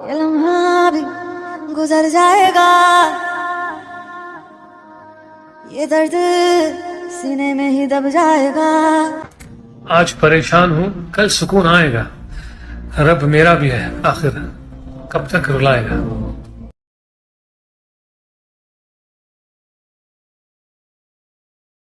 ये लम्हा भी गुजर जाएगा। ये दर्द सीने में ही दब जाएगा। आज परेशान हूँ, कल सुकून आएगा। रब मेरा भी है, आखिर कब तक रुलाएगा?